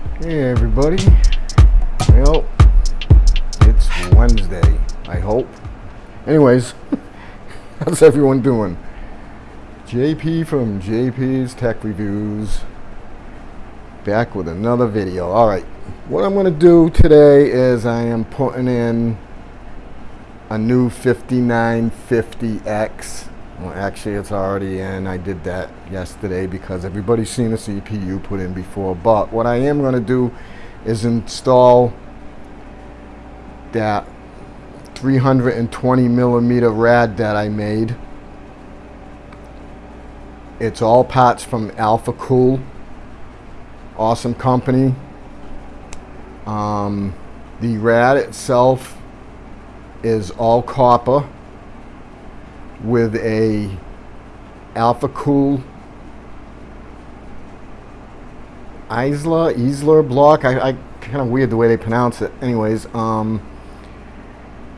Hey everybody. Well, it's Wednesday, I hope. Anyways, how's everyone doing? JP from JP's Tech Reviews. Back with another video. Alright, what I'm going to do today is I am putting in a new 5950X. Well, actually, it's already in. I did that yesterday because everybody's seen a CPU put in before. But what I am going to do is install that 320 millimeter rad that I made. It's all parts from Alpha Cool. Awesome company. Um, the rad itself is all copper with a Alpha Cool Isla Isler block. I, I kind of weird the way they pronounce it. Anyways, um,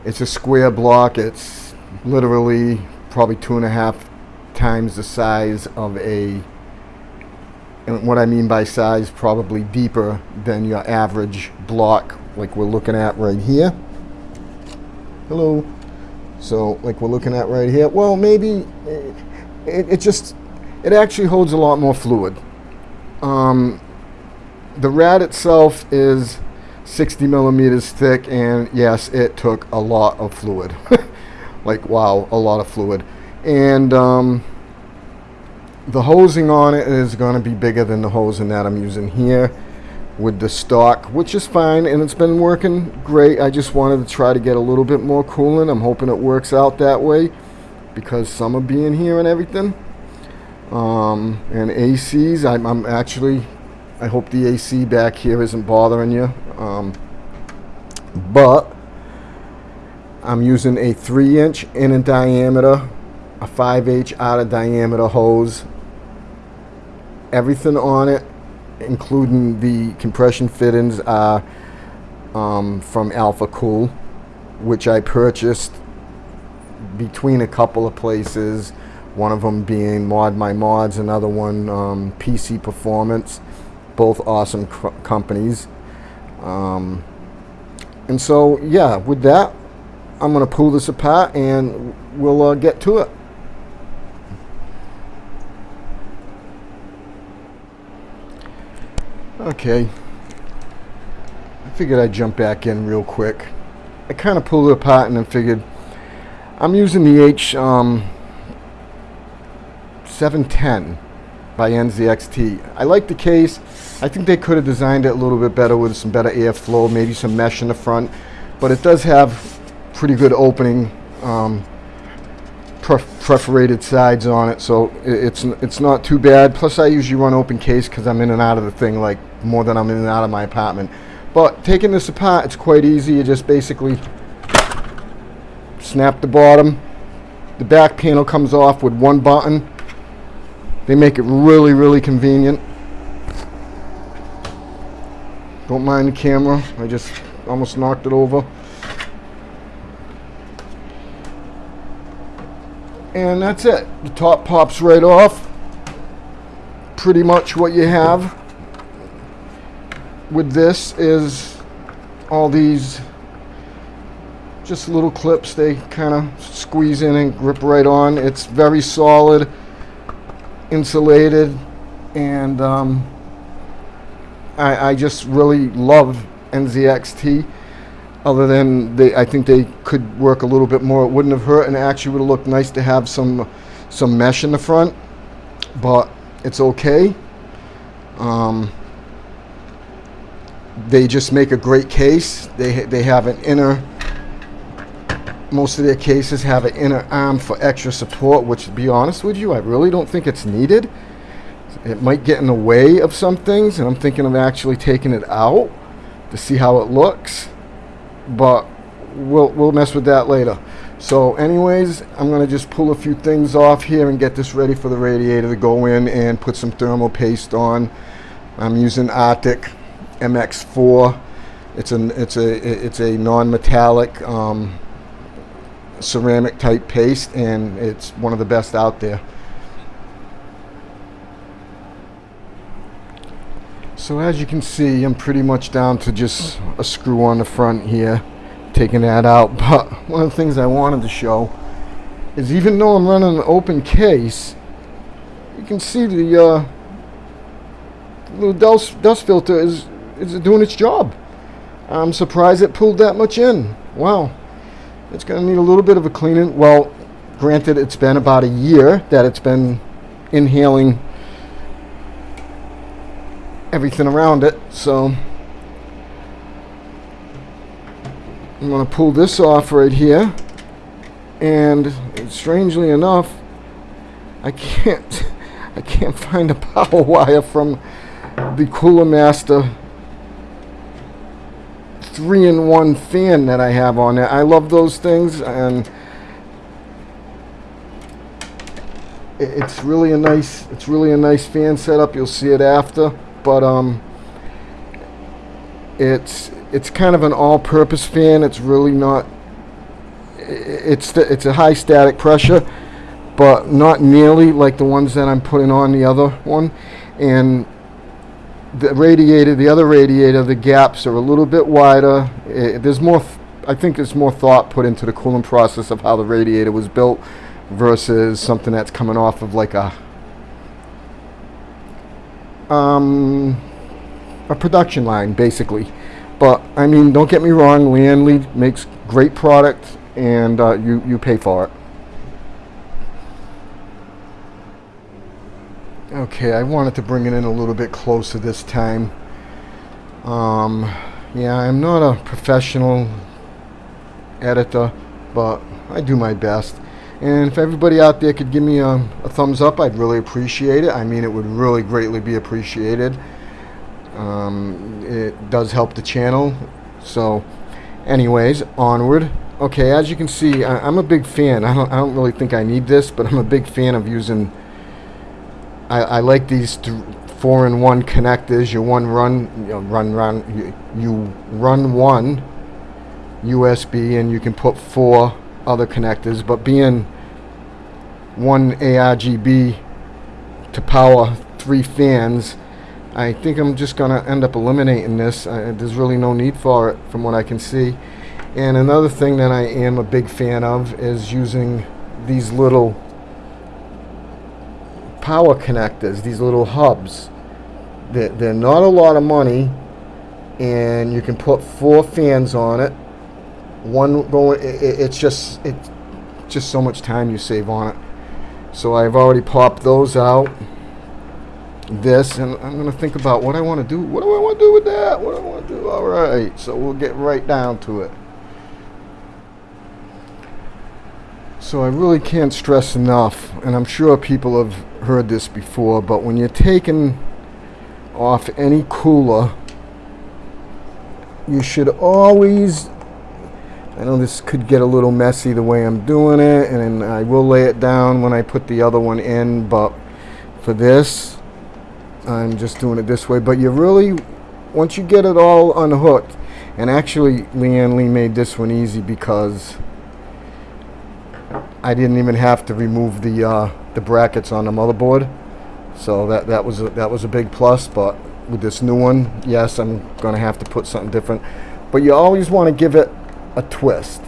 it's a square block. It's literally probably two and a half times the size of a. And what I mean by size, probably deeper than your average block, like we're looking at right here. Hello. So, like we're looking at right here. Well, maybe it, it just it actually holds a lot more fluid. Um, the rad itself is 60 millimeters thick and yes it took a lot of fluid like wow a lot of fluid and um, the hosing on it is going to be bigger than the hosing that I'm using here with the stock which is fine and it's been working great I just wanted to try to get a little bit more coolant I'm hoping it works out that way because summer being here and everything um, and ACs I'm, I'm actually I hope the AC back here isn't bothering you. Um, but I'm using a 3 inch in in diameter, a 5 inch out of diameter hose. Everything on it, including the compression fittings, are um, from Alpha Cool, which I purchased between a couple of places. One of them being Mod My Mods, another one um, PC Performance both awesome companies. Um, and so, yeah, with that, I'm going to pull this apart and we'll uh, get to it. Okay. I figured I'd jump back in real quick. I kind of pulled it apart and then figured I'm using the H um, 710 by NZXT. I like the case. I think they could have designed it a little bit better with some better airflow, maybe some mesh in the front, but it does have pretty good opening um, perforated sides on it, so it's it's not too bad. Plus, I usually run open case because I'm in and out of the thing like more than I'm in and out of my apartment. But taking this apart, it's quite easy. You just basically snap the bottom. The back panel comes off with one button they make it really, really convenient. Don't mind the camera. I just almost knocked it over. And that's it. The top pops right off. Pretty much what you have with this is all these just little clips they kind of squeeze in and grip right on. It's very solid insulated and um, I, I, just really love NZXT other than they I think they could work a little bit more it wouldn't have hurt and actually would have looked nice to have some some mesh in the front but it's okay um, they just make a great case they they have an inner most of their cases have an inner arm for extra support, which to be honest with you, I really don't think it's needed. It might get in the way of some things, and I'm thinking of actually taking it out to see how it looks. But we'll, we'll mess with that later. So anyways, I'm going to just pull a few things off here and get this ready for the radiator to go in and put some thermal paste on. I'm using Arctic MX4. It's an it's a it's a non-metallic um, ceramic type paste and it's one of the best out there. So as you can see, I'm pretty much down to just a screw on the front here, taking that out. But one of the things I wanted to show is even though I'm running an open case, you can see the uh, little dust, dust filter is, is doing its job. I'm surprised it pulled that much in. Wow. It's going to need a little bit of a cleaning. Well, granted, it's been about a year that it's been inhaling everything around it. So I'm going to pull this off right here. And strangely enough, I can't I can't find a power wire from the Cooler Master 3-in-1 fan that I have on it. I love those things and it's really a nice it's really a nice fan setup. You'll see it after but um, it's it's kind of an all-purpose fan. It's really not. It's it's a high static pressure, but not nearly like the ones that I'm putting on the other one. And the radiator, the other radiator, the gaps are a little bit wider. It, there's more. I think there's more thought put into the cooling process of how the radiator was built versus something that's coming off of like a um, a production line, basically. But I mean, don't get me wrong, Li makes great product, and uh, you you pay for it. Okay, I wanted to bring it in a little bit closer this time. Um, yeah, I'm not a professional editor, but I do my best. And if everybody out there could give me a, a, thumbs up, I'd really appreciate it. I mean, it would really greatly be appreciated. Um, it does help the channel. So, anyways, onward. Okay, as you can see, I, am a big fan. I don't, I don't really think I need this, but I'm a big fan of using... I, I like these four-in-one connectors. You one run, you run, run, you, you run one USB, and you can put four other connectors, but being one ARGB to power three fans, I think I'm just going to end up eliminating this. Uh, there's really no need for it from what I can see. And another thing that I am a big fan of is using these little power connectors, these little hubs. They're, they're not a lot of money and you can put four fans on it one going it, it's just it's just so much time you save on it so I've already popped those out. This and I'm gonna think about what I want to do. What do I want to do with that? What do I want to do? All right so we'll get right down to it. So I really can't stress enough and I'm sure people have heard this before but when you're taking off any cooler you should always I know this could get a little messy the way I'm doing it and I will lay it down when I put the other one in but for this I'm just doing it this way. But you really once you get it all unhooked and actually Lian Li made this one easy because I didn't even have to remove the uh, the brackets on the motherboard. So that that was a, that was a big plus but with this new one yes I'm gonna have to put something different. But you always want to give it a twist.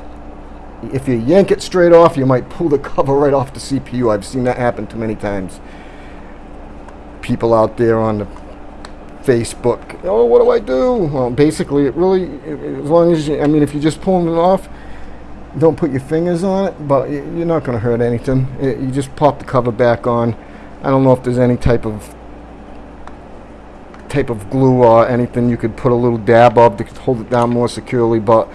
If you yank it straight off, you might pull the cover right off the CPU. I've seen that happen too many times. People out there on the Facebook, oh, what do I do? Well, basically, it really, as long as you, I mean, if you're just pulling it off, don't put your fingers on it, but you're not going to hurt anything. You just pop the cover back on. I don't know if there's any type of type of glue or anything you could put a little dab of to hold it down more securely, but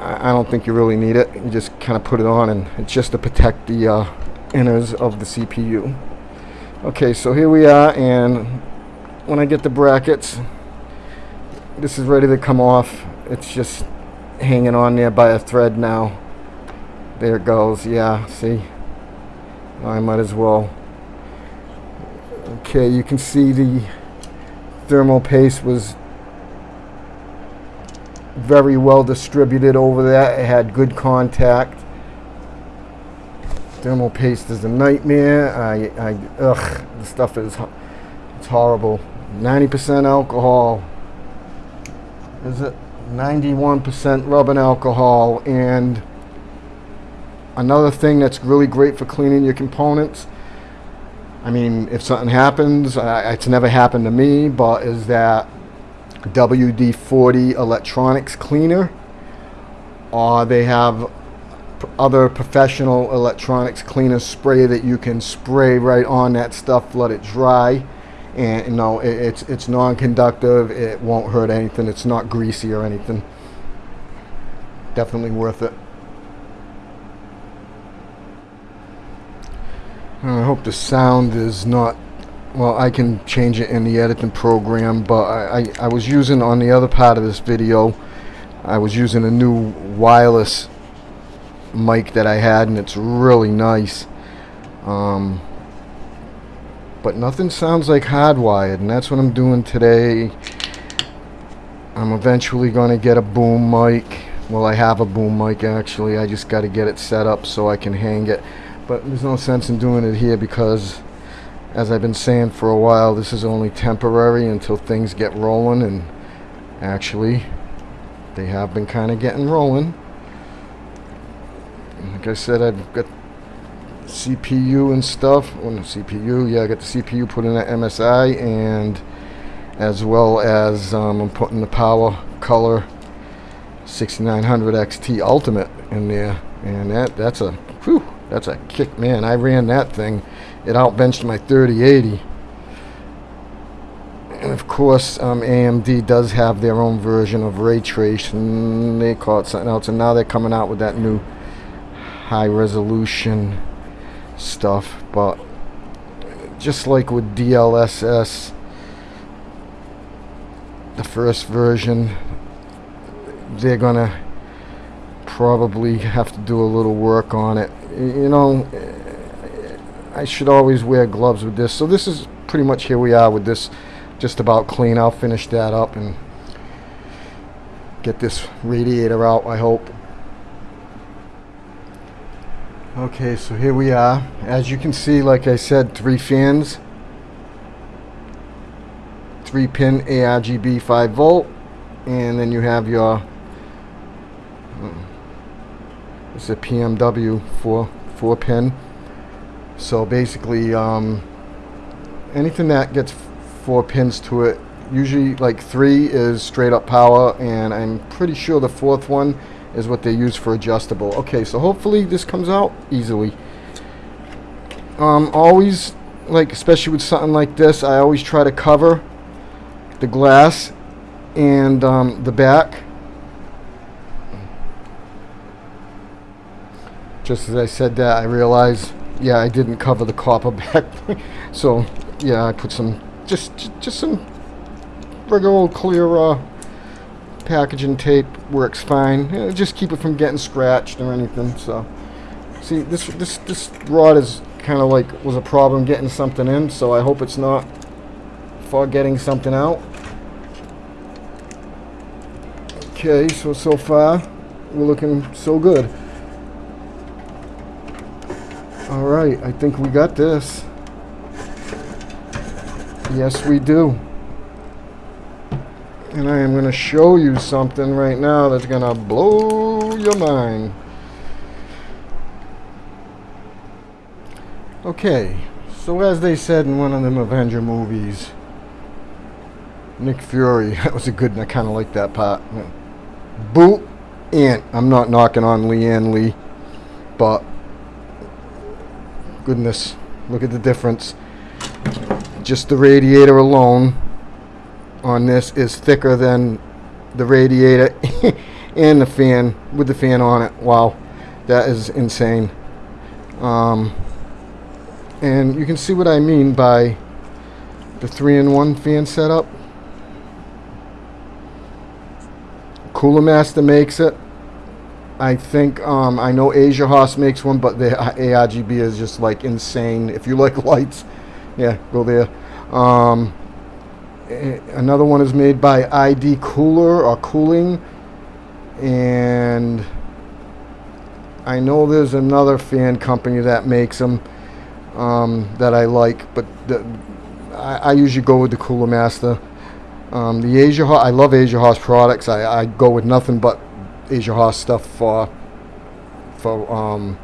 I don't think you really need it. You just kind of put it on and it's just to protect the uh, inners of the CPU. Okay, so here we are and when I get the brackets, this is ready to come off. It's just hanging on there by a thread now. There it goes. Yeah, see? I might as well. Okay, you can see the thermal paste was very well distributed over that. It had good contact. Thermal paste is a nightmare. I, I, ugh, the stuff is, it's horrible. 90% alcohol. Is it 91% rubbing alcohol? And another thing that's really great for cleaning your components. I mean, if something happens, uh, it's never happened to me, but is that WD-40 electronics cleaner. Or they have other professional electronics cleaner spray that you can spray right on that stuff let it dry. And you know it, it's it's non-conductive it won't hurt anything it's not greasy or anything. Definitely worth it. I hope the sound is not well I can change it in the editing program but I, I, I was using on the other part of this video I was using a new wireless mic that I had and it's really nice. Um, but nothing sounds like hardwired and that's what I'm doing today. I'm eventually going to get a boom mic. Well I have a boom mic actually. I just got to get it set up so I can hang it. But there's no sense in doing it here because as I've been saying for a while this is only temporary until things get rolling and actually they have been kind of getting rolling. Like I said I've got CPU and stuff well no CPU yeah I got the CPU put in at MSI and as well as um, I'm putting the power color 6900 XT Ultimate in there and that that's a whew, that's a kick man. I ran that thing it outbenched my 3080 and of course um, AMD does have their own version of ray tracing they call it something else and now they're coming out with that new high resolution stuff but just like with DLSS the first version they're gonna probably have to do a little work on it. You know I should always wear gloves with this. So this is pretty much here we are with this just about clean. I'll finish that up and get this radiator out I hope. Okay so here we are. As you can see like I said three fans. 3 pin ARGB 5 volt. And then you have your hmm, it's a PMW 4 4 pin so basically um, anything that gets four pins to it usually like three is straight up power and I'm pretty sure the fourth one is what they use for adjustable. Okay so hopefully this comes out easily. Um, always like especially with something like this I always try to cover the glass and um, the back. Just as I said that I realized yeah I didn't cover the copper back. So yeah I put some just just some regular old clear uh, packaging tape. Works fine. Just keep it from getting scratched or anything so. See this this this rod is kind of like was a problem getting something in so I hope it's not for getting something out. Okay, so, so far, we're looking so good. Alright, I think we got this. Yes, we do. And I am going to show you something right now that's going to blow your mind. Okay, so as they said in one of them Avenger movies, Nick Fury, that was a good, one, I kind of like that part. Boot Ant. I'm not knocking on Lian Li, but goodness, look at the difference. Just the radiator alone on this is thicker than the radiator and the fan with the fan on it. Wow, that is insane. Um, and you can see what I mean by the three-in-one fan setup. Cooler Master makes it. I think um, I know Asia House makes one, but the ARGB is just like insane. If you like lights, yeah, go there. Um, another one is made by ID Cooler or Cooling, and I know there's another fan company that makes them um, that I like, but the, I, I usually go with the Cooler Master. Um, the Asiahorse, I love Asiahorse products. I, I go with nothing but Asiahorse stuff for for um,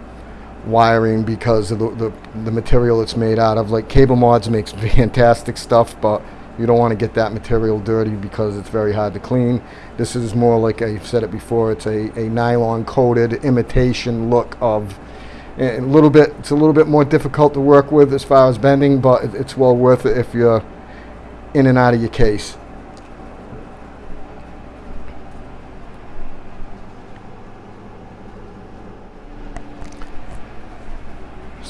wiring because of the, the, the material it's made out of. Like Cable Mods makes fantastic stuff, but you don't want to get that material dirty because it's very hard to clean. This is more like I've said it before. It's a, a nylon coated imitation look of a little bit. It's a little bit more difficult to work with as far as bending, but it's well worth it if you're in and out of your case.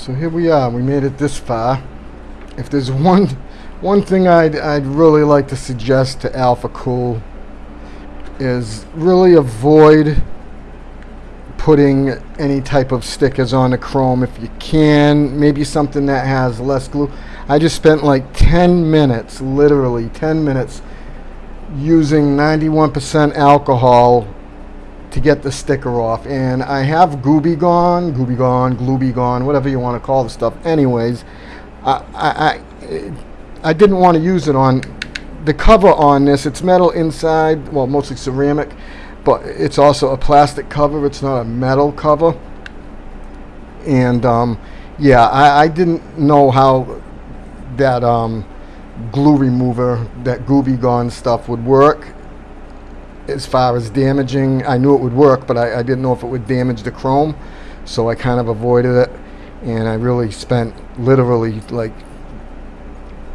So here we are. We made it this far. If there's one one thing I'd I'd really like to suggest to Alpha Cool is really avoid putting any type of stickers on the chrome if you can. Maybe something that has less glue. I just spent like 10 minutes, literally 10 minutes, using 91% alcohol to get the sticker off. And I have Gooby Gone, Gooby Gone, Glooby Gone, whatever you want to call the stuff. Anyways, I, I, I didn't want to use it on the cover on this. It's metal inside, well, mostly ceramic, but it's also a plastic cover. It's not a metal cover. And um, yeah, I, I didn't know how that um, glue remover, that Gooby Gone stuff would work as far as damaging. I knew it would work, but I, I, didn't know if it would damage the chrome. So I kind of avoided it. And I really spent literally like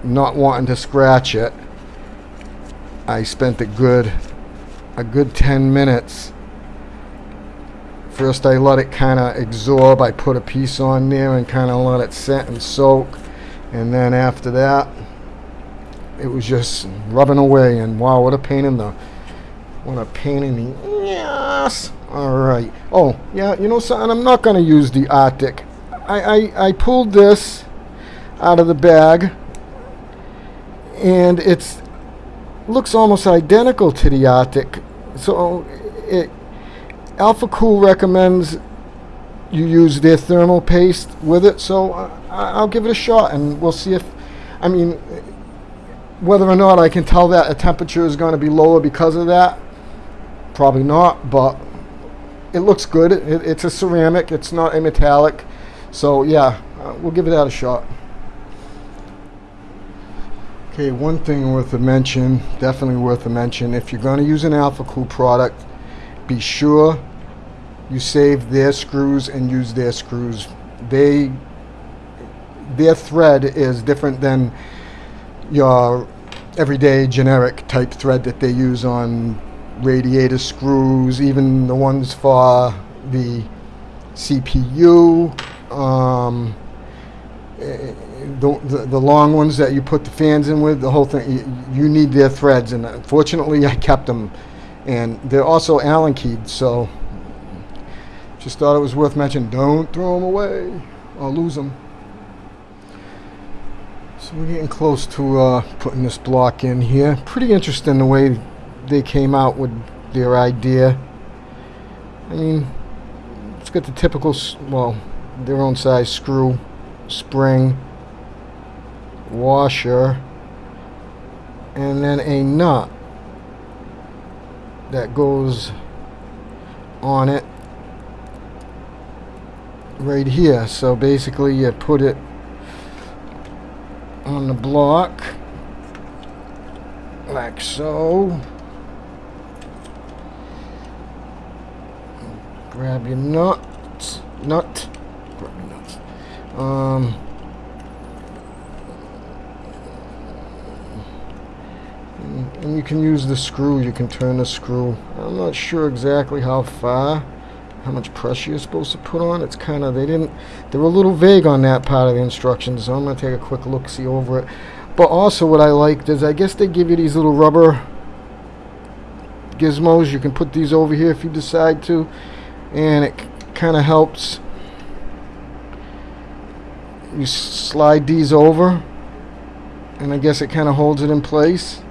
not wanting to scratch it. I spent a good a good 10 minutes. First I let it kind of absorb. I put a piece on there and kind of let it set and soak. And then after that, it was just rubbing away. And wow, what a pain in the what a pain in the yes. All right. Oh, yeah, you know something? I'm not going to use the Arctic. I, I, I pulled this out of the bag, and it's looks almost identical to the Arctic. So it, Alpha Cool recommends you use their thermal paste with it. So I, I'll give it a shot, and we'll see if, I mean, whether or not I can tell that a temperature is going to be lower because of that Probably not, but it looks good. It, it's a ceramic. It's not a metallic. So yeah, uh, we'll give it that a shot. Okay, one thing worth a mention, definitely worth a mention. If you're going to use an Alpha Cool product, be sure you save their screws and use their screws. They, their thread is different than your everyday generic type thread that they use on radiator screws, even the ones for the CPU, um, the, the, the, long ones that you put the fans in with, the whole thing, you, you, need their threads. And unfortunately, I kept them. And they're also Allen keyed, so just thought it was worth mentioning. Don't throw them away or lose them. So we're getting close to uh, putting this block in here. Pretty interesting the way they came out with their idea. I mean, it's got the typical, well, their own size screw, spring, washer, and then a nut that goes on it right here. So basically you put it on the block like so. Grab your nuts, nut, grab your nuts. Um, and you can use the screw, you can turn the screw. I'm not sure exactly how far, how much pressure you're supposed to put on. It's kind of, they didn't, they were a little vague on that part of the instructions, so I'm going to take a quick look, see over it. But also what I liked is I guess they give you these little rubber gizmos. You can put these over here if you decide to and it kind of helps you slide these over and I guess it kind of holds it in place.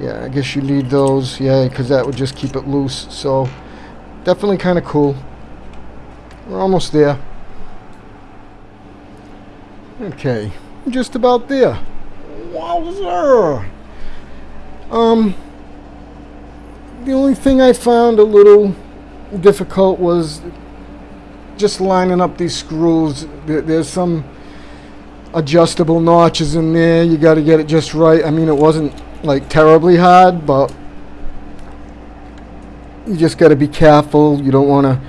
Yeah I guess you need those yeah because that would just keep it loose so definitely kind of cool. We're almost there. Okay just about there. Bowser. Um, the only thing I found a little difficult was just lining up these screws. There's some adjustable notches in there. You got to get it just right. I mean, it wasn't like terribly hard, but you just got to be careful. You don't want to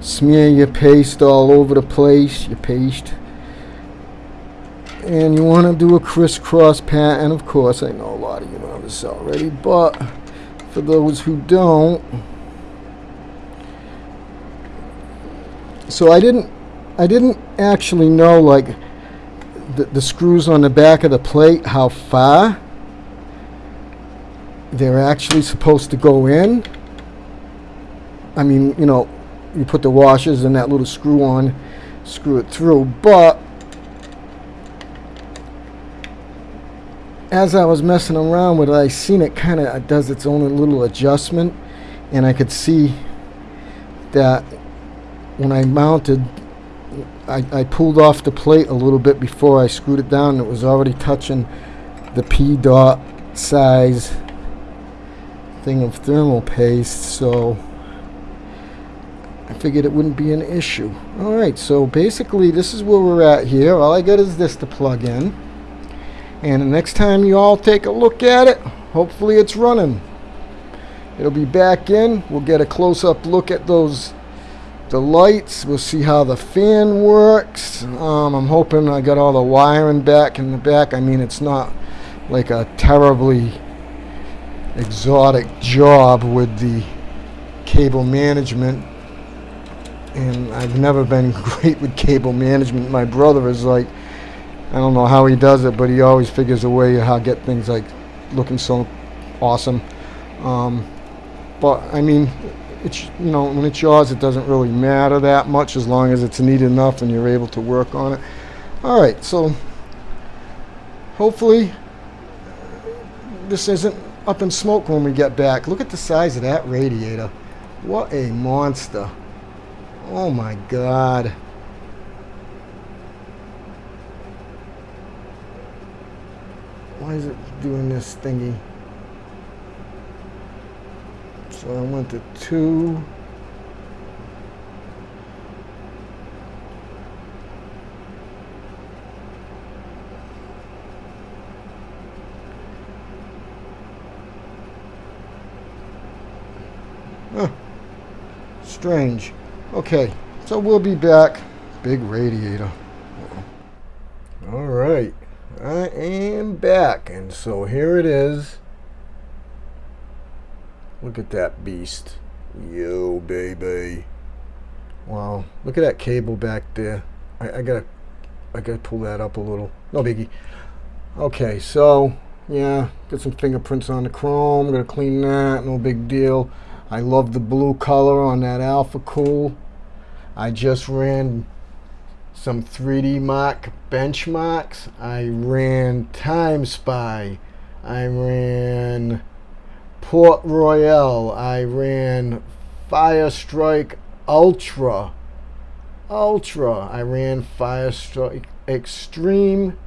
smear your paste all over the place. Your paste. And you want to do a crisscross pattern. Of course, I know a lot of you know this already, but for those who don't, so I didn't I didn't actually know like the, the screws on the back of the plate how far they're actually supposed to go in. I mean you know you put the washers and that little screw on screw it through but as I was messing around with it I seen it kind of does its own little adjustment and I could see that when I mounted, I, I pulled off the plate a little bit before I screwed it down. It was already touching the P dot size thing of thermal paste, so I figured it wouldn't be an issue. Alright, so basically this is where we're at here. All I got is this to plug in. And the next time you all take a look at it, hopefully it's running. It'll be back in. We'll get a close-up look at those the lights. We'll see how the fan works. Um, I'm hoping I got all the wiring back in the back. I mean, it's not like a terribly exotic job with the cable management. And I've never been great with cable management. My brother is like, I don't know how he does it, but he always figures a way how to get things like looking so awesome. Um, but I mean, it's you know when it's yours it doesn't really matter that much as long as it's neat enough and you're able to work on it. All right so hopefully this isn't up in smoke when we get back. Look at the size of that radiator. What a monster. Oh my god. Why is it doing this thingy so I went to two. Huh. Strange. Okay, so we'll be back. Big radiator. All right, I am back, and so here it is. Look at that beast. Yo, baby. Wow. Look at that cable back there. I, I gotta I gotta pull that up a little. No biggie. Okay, so yeah, get some fingerprints on the chrome. Gonna clean that. No big deal. I love the blue color on that Alpha Cool. I just ran some 3D Mark benchmarks. I ran Time Spy. I ran Port Royal. I ran Fire Strike Ultra. Ultra. I ran Fire Strike Extreme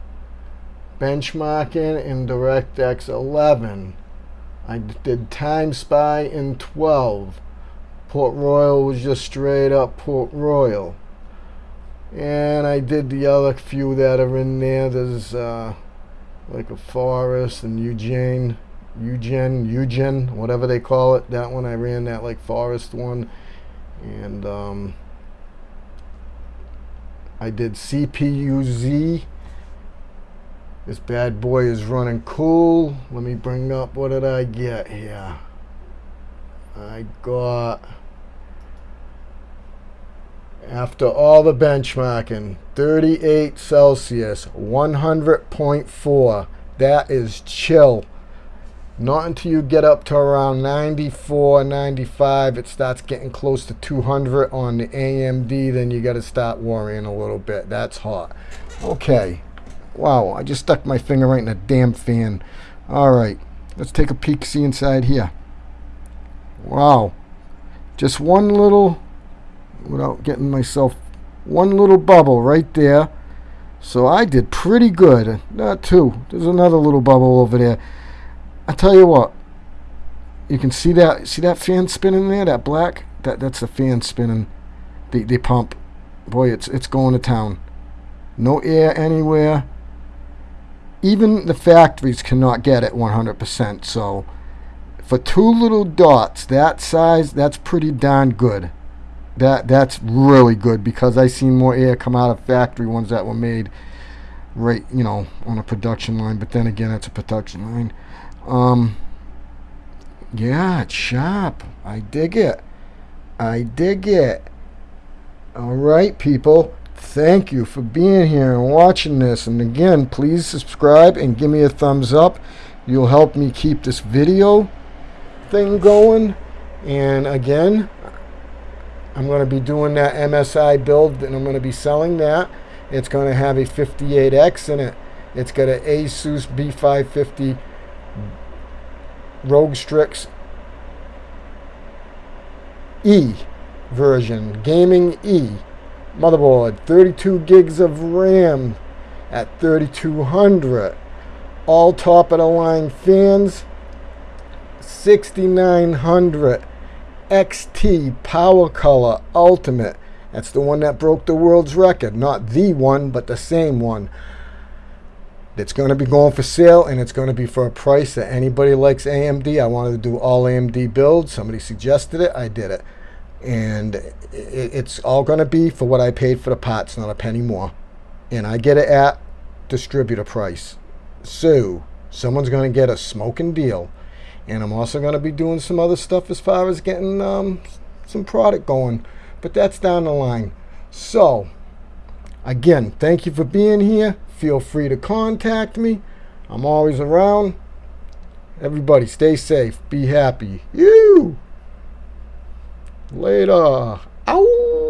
benchmarking in DirectX 11. I did Time Spy in 12. Port Royal was just straight up Port Royal. And I did the other few that are in there. There's uh, like a Forest and Eugene. Eugen, Eugen, whatever they call it. That one I ran that like forest one, and um, I did CPUZ. This bad boy is running cool. Let me bring up what did I get here. I got after all the benchmarking 38 Celsius 100.4 that is chill not until you get up to around 94, 95, it starts getting close to 200 on the AMD, then you got to start worrying a little bit. That's hot. Okay. Wow, I just stuck my finger right in a damn fan. All right, let's take a peek, see inside here. Wow. Just one little, without getting myself, one little bubble right there. So I did pretty good. Not two. There's another little bubble over there. I tell you what. You can see that see that fan spinning there, that black? That that's the fan spinning. The the pump. Boy, it's it's going to town. No air anywhere. Even the factories cannot get it 100%. So for two little dots that size, that's pretty darn good. That that's really good because I seen more air come out of factory ones that were made right, you know, on a production line. But then again, it's a production line. Um, yeah, it's. I dig it. I dig it. All right, people. Thank you for being here and watching this. And again, please subscribe and give me a thumbs up. You'll help me keep this video thing going. And again, I'm going to be doing that MSI build and I'm going to be selling that. It's going to have a 58X in it. It's got an Asus B550 ROG Strix E version, Gaming E motherboard, 32 gigs of RAM at 3200. All top of the line fans, 6900 XT Power Color Ultimate. That's the one that broke the world's record. Not the one, but the same one. It's going to be going for sale, and it's going to be for a price that anybody likes AMD. I wanted to do all AMD builds. Somebody suggested it. I did it and it's all going to be for what I paid for the pots, not a penny more. And I get it at distributor price. So someone's going to get a smoking deal. And I'm also going to be doing some other stuff as far as getting um, some product going. But that's down the line. So, again, thank you for being here. Feel free to contact me. I'm always around. Everybody stay safe. Be happy. You! Later. Ow!